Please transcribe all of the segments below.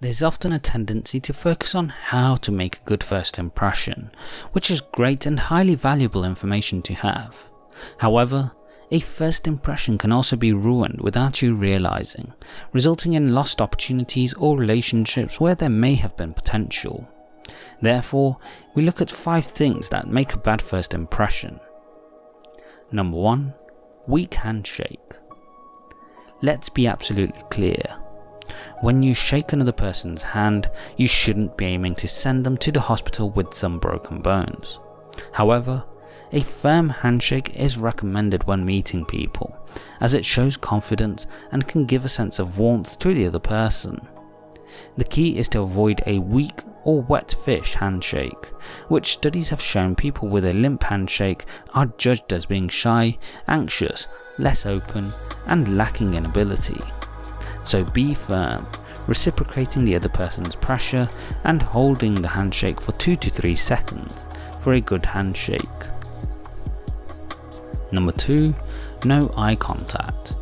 There's often a tendency to focus on how to make a good first impression, which is great and highly valuable information to have. However, a first impression can also be ruined without you realizing, resulting in lost opportunities or relationships where there may have been potential. Therefore, we look at 5 things that make a bad first impression. Number 1. Weak handshake. Let's be absolutely clear. When you shake another person's hand, you shouldn't be aiming to send them to the hospital with some broken bones. However, a firm handshake is recommended when meeting people, as it shows confidence and can give a sense of warmth to the other person. The key is to avoid a weak or wet fish handshake, which studies have shown people with a limp handshake are judged as being shy, anxious, less open, and lacking in ability. So be firm, reciprocating the other person's pressure and holding the handshake for 2 to 3 seconds for a good handshake. Number 2. No eye contact.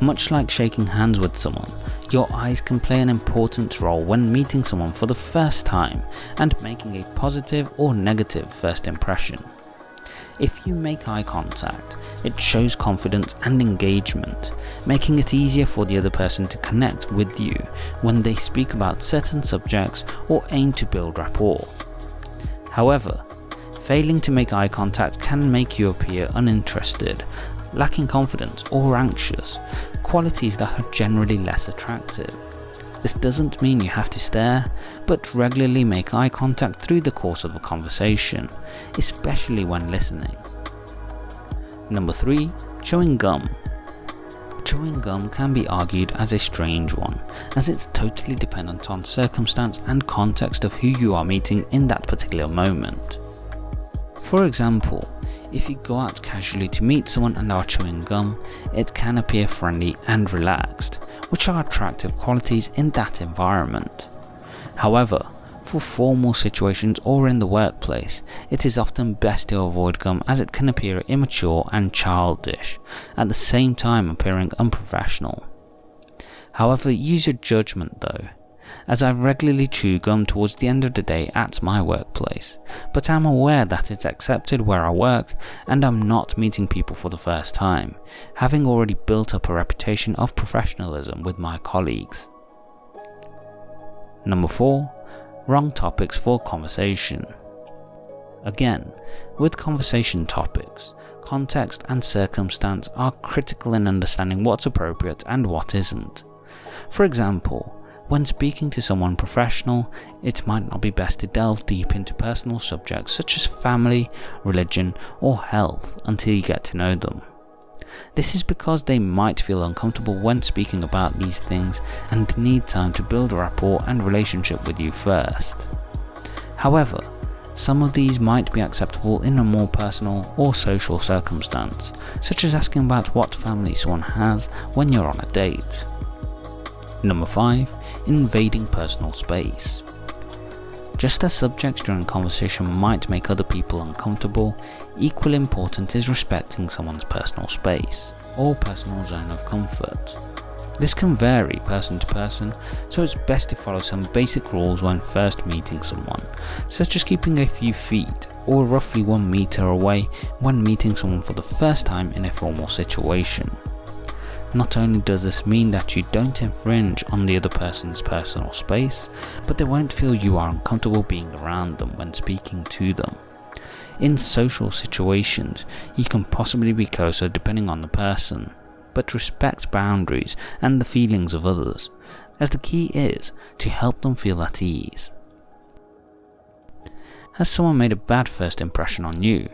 Much like shaking hands with someone, your eyes can play an important role when meeting someone for the first time and making a positive or negative first impression. If you make eye contact, it shows confidence and engagement, making it easier for the other person to connect with you when they speak about certain subjects or aim to build rapport. However, failing to make eye contact can make you appear uninterested, lacking confidence or anxious, qualities that are generally less attractive. This doesn't mean you have to stare, but regularly make eye contact through the course of a conversation, especially when listening. Number 3. Chewing gum. Chewing gum can be argued as a strange one, as it's totally dependent on circumstance and context of who you are meeting in that particular moment. For example, if you go out casually to meet someone and are chewing gum, it can appear friendly and relaxed, which are attractive qualities in that environment. However, for formal situations or in the workplace, it is often best to avoid gum as it can appear immature and childish, at the same time appearing unprofessional. However, use your judgment though, as I regularly chew gum towards the end of the day at my workplace, but am aware that it's accepted where I work and I'm not meeting people for the first time, having already built up a reputation of professionalism with my colleagues. Number 4. Wrong topics for conversation. Again, with conversation topics, context and circumstance are critical in understanding what's appropriate and what isn't. For example, when speaking to someone professional, it might not be best to delve deep into personal subjects such as family, religion or health until you get to know them. This is because they might feel uncomfortable when speaking about these things and need time to build a rapport and relationship with you first. However, some of these might be acceptable in a more personal or social circumstance, such as asking about what family someone has when you're on a date. Number 5 invading personal space. Just as subjects during conversation might make other people uncomfortable, equally important is respecting someone's personal space, or personal zone of comfort. This can vary person to person, so it's best to follow some basic rules when first meeting someone, such as keeping a few feet or roughly 1 meter away when meeting someone for the first time in a formal situation. Not only does this mean that you don't infringe on the other person's personal space, but they won't feel you are uncomfortable being around them when speaking to them. In social situations, you can possibly be closer depending on the person, but respect boundaries and the feelings of others, as the key is to help them feel at ease. Has someone made a bad first impression on you?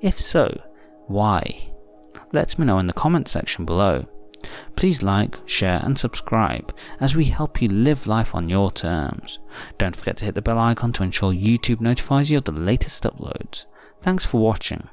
If so, why? Let me know in the comment section below. Please like, share and subscribe as we help you live life on your terms. Don't forget to hit the bell icon to ensure YouTube notifies you of the latest uploads. Thanks for watching.